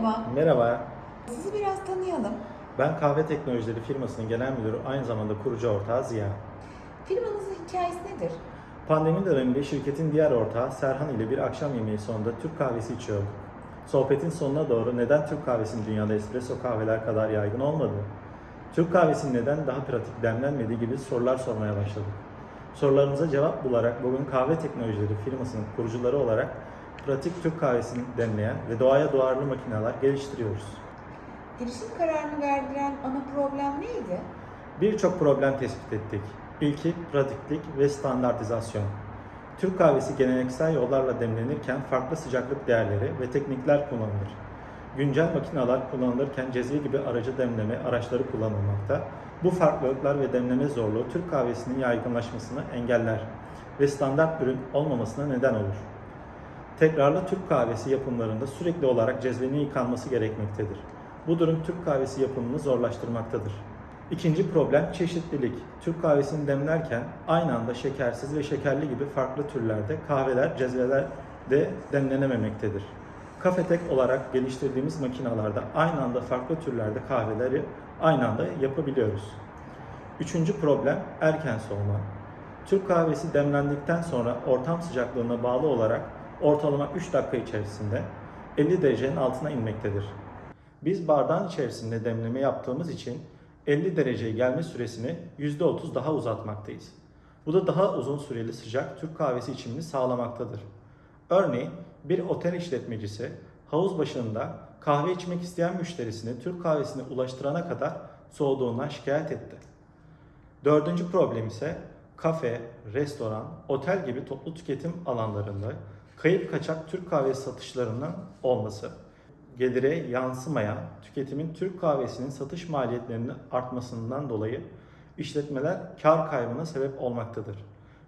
Merhaba, Merhaba, sizi biraz tanıyalım. ben Kahve Teknolojileri firmasının genel müdürü, aynı zamanda kurucu ortağı Ziya. Firmanızın hikayesi nedir? Pandemi döneminde şirketin diğer ortağı Serhan ile bir akşam yemeği sonunda Türk kahvesi içiyorduk. Sohbetin sonuna doğru neden Türk kahvesinin dünyada espresso kahveler kadar yaygın olmadı? Türk kahvesinin neden daha pratik demlenmediği gibi sorular sormaya başladık. Sorularımıza cevap bularak bugün Kahve Teknolojileri firmasının kurucuları olarak pratik Türk kahvesini demleyen ve doğaya duyarlı makineler geliştiriyoruz. Girişim kararını verdiren ana problem neydi? Birçok problem tespit ettik. İlki pratiklik ve standartizasyon. Türk kahvesi geleneksel yollarla demlenirken farklı sıcaklık değerleri ve teknikler kullanılır. Güncel makineler kullanılırken cezve gibi aracı demleme araçları kullanılmakta. Bu farklılıklar ve demleme zorluğu Türk kahvesinin yaygınlaşmasını engeller ve standart ürün olmamasına neden olur. Tekrarlı Türk kahvesi yapımlarında sürekli olarak cezvenin yıkanması gerekmektedir. Bu durum Türk kahvesi yapımını zorlaştırmaktadır. İkinci problem çeşitlilik. Türk kahvesini demlerken aynı anda şekersiz ve şekerli gibi farklı türlerde kahveler, cezvelerde demlenememektedir. Kafetek olarak geliştirdiğimiz makinalarda aynı anda farklı türlerde kahveleri aynı anda yapabiliyoruz. Üçüncü problem erken soğuma. Türk kahvesi demlendikten sonra ortam sıcaklığına bağlı olarak ortalama 3 dakika içerisinde 50 derecenin altına inmektedir. Biz bardağın içerisinde demleme yaptığımız için 50 dereceye gelme süresini %30 daha uzatmaktayız. Bu da daha uzun süreli sıcak Türk kahvesi içimini sağlamaktadır. Örneğin bir otel işletmecisi havuz başında kahve içmek isteyen müşterisini Türk kahvesine ulaştırana kadar soğuduğundan şikayet etti. Dördüncü problem ise kafe, restoran, otel gibi toplu tüketim alanlarında kayıp kaçak Türk kahvesi satışlarının olması. Gelire yansımayan tüketimin Türk kahvesinin satış maliyetlerinin artmasından dolayı işletmeler kar kaybına sebep olmaktadır.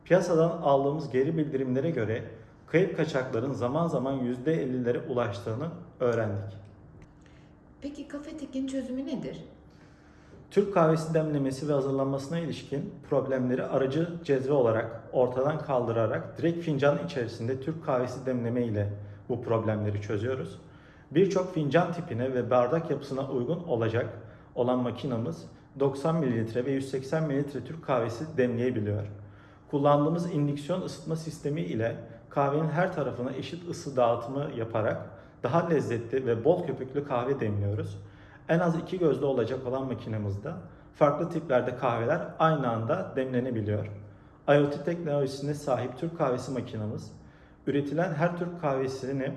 Piyasadan aldığımız geri bildirimlere göre kayıp kaçakların zaman zaman %50'lere ulaştığını öğrendik. Peki Kafetek'in çözümü nedir? Türk kahvesi demlemesi ve hazırlanmasına ilişkin problemleri aracı cezve olarak ortadan kaldırarak direkt fincan içerisinde Türk kahvesi demleme ile bu problemleri çözüyoruz. Birçok fincan tipine ve bardak yapısına uygun olacak olan makinamız 90 ml ve 180 ml Türk kahvesi demleyebiliyor. Kullandığımız indüksiyon ısıtma sistemi ile kahvenin her tarafına eşit ısı dağıtımı yaparak daha lezzetli ve bol köpüklü kahve demliyoruz. En az iki gözlü olacak olan makinemizde farklı tiplerde kahveler aynı anda demlenebiliyor. IoT teknolojisine sahip Türk kahvesi makinamız üretilen her Türk kahvesini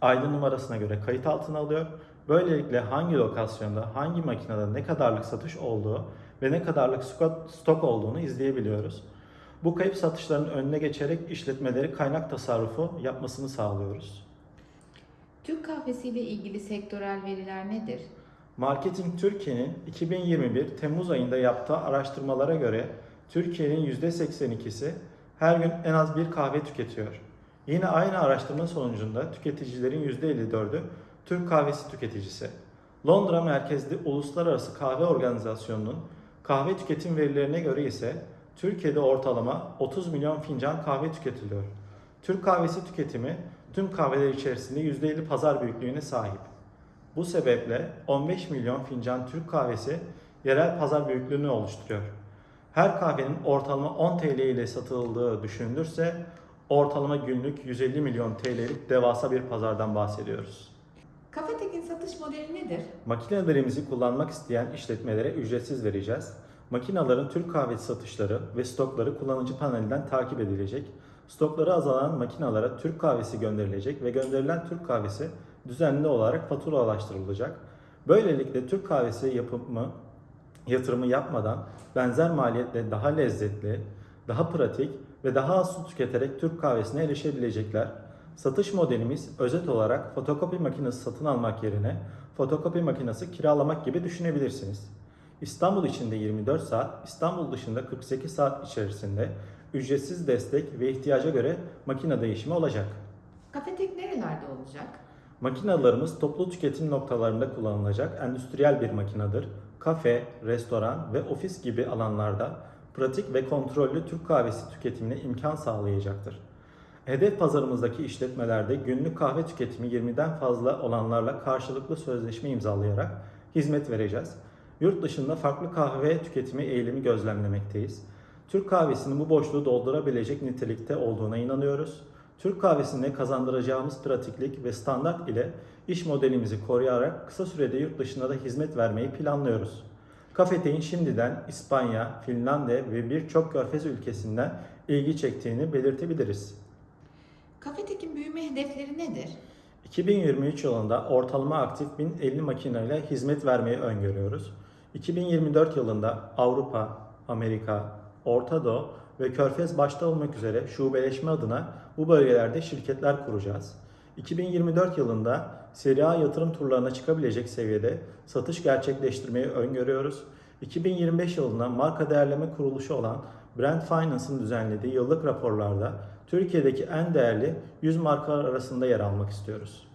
aydın numarasına göre kayıt altına alıyor. Böylelikle hangi lokasyonda, hangi makinede ne kadarlık satış olduğu ve ne kadarlık stok olduğunu izleyebiliyoruz. Bu kayıp satışların önüne geçerek işletmeleri kaynak tasarrufu yapmasını sağlıyoruz. Türk kahvesi ile ilgili sektörel veriler nedir? Marketing Türkiye'nin 2021 Temmuz ayında yaptığı araştırmalara göre Türkiye'nin %82'si her gün en az bir kahve tüketiyor. Yine aynı araştırma sonucunda tüketicilerin %54'ü Türk kahvesi tüketicisi. Londra merkezli Uluslararası Kahve Organizasyonu'nun kahve tüketim verilerine göre ise Türkiye'de ortalama 30 milyon fincan kahve tüketiliyor. Türk kahvesi tüketimi tüm kahveler içerisinde %50 pazar büyüklüğüne sahip. Bu sebeple 15 milyon fincan Türk kahvesi yerel pazar büyüklüğünü oluşturuyor. Her kahvenin ortalama 10 TL ile satıldığı düşünülürse ortalama günlük 150 milyon TL'lik devasa bir pazardan bahsediyoruz. Kafetek'in satış modeli nedir? Makinelerimizi kullanmak isteyen işletmelere ücretsiz vereceğiz. Makinaların Türk kahvesi satışları ve stokları kullanıcı panelinden takip edilecek. Stokları azalan makinalara Türk kahvesi gönderilecek ve gönderilen Türk kahvesi düzenli olarak faturalaştırılacak. Böylelikle Türk kahvesi yapımı yatırımı yapmadan benzer maliyetle daha lezzetli, daha pratik ve daha az su tüketerek Türk kahvesine erişebilecekler. Satış modelimiz özet olarak fotokopi makinesi satın almak yerine fotokopi makinesi kiralamak gibi düşünebilirsiniz. İstanbul içinde 24 saat, İstanbul dışında 48 saat içerisinde ücretsiz destek ve ihtiyaca göre makine değişimi olacak. Kafetek nerelerde olacak? Makinalarımız toplu tüketim noktalarında kullanılacak endüstriyel bir makinedir. Kafe, restoran ve ofis gibi alanlarda pratik ve kontrollü Türk kahvesi tüketimine imkan sağlayacaktır. Hedef pazarımızdaki işletmelerde günlük kahve tüketimi 20'den fazla olanlarla karşılıklı sözleşme imzalayarak hizmet vereceğiz. Yurt dışında farklı kahve tüketimi eğilimi gözlemlemekteyiz. Türk kahvesinin bu boşluğu doldurabilecek nitelikte olduğuna inanıyoruz. Türk kahvesinde kazandıracağımız pratiklik ve standart ile iş modelimizi koruyarak kısa sürede yurt dışında da hizmet vermeyi planlıyoruz. Kafete'in şimdiden İspanya, Finlandiya ve birçok körfez ülkesinden ilgi çektiğini belirtebiliriz. Kafetekin büyüme hedefleri nedir? 2023 yılında ortalama aktif 1050 makineyle hizmet vermeyi öngörüyoruz. 2024 yılında Avrupa, Amerika, Orta Doğu ve Körfez başta olmak üzere şubeleşme adına bu bölgelerde şirketler kuracağız. 2024 yılında seri A yatırım turlarına çıkabilecek seviyede satış gerçekleştirmeyi öngörüyoruz. 2025 yılında marka değerleme kuruluşu olan Brand Finance'ın düzenlediği yıllık raporlarda Türkiye'deki en değerli 100 marka arasında yer almak istiyoruz.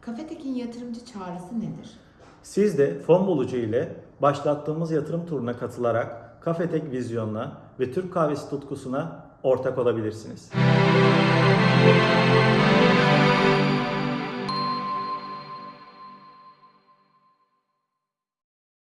Kafetekin yatırımcı çağrısı nedir? Siz de fon bulucu ile başlattığımız yatırım turuna katılarak Kafetek vizyonuna ve Türk kahvesi tutkusuna ortak olabilirsiniz.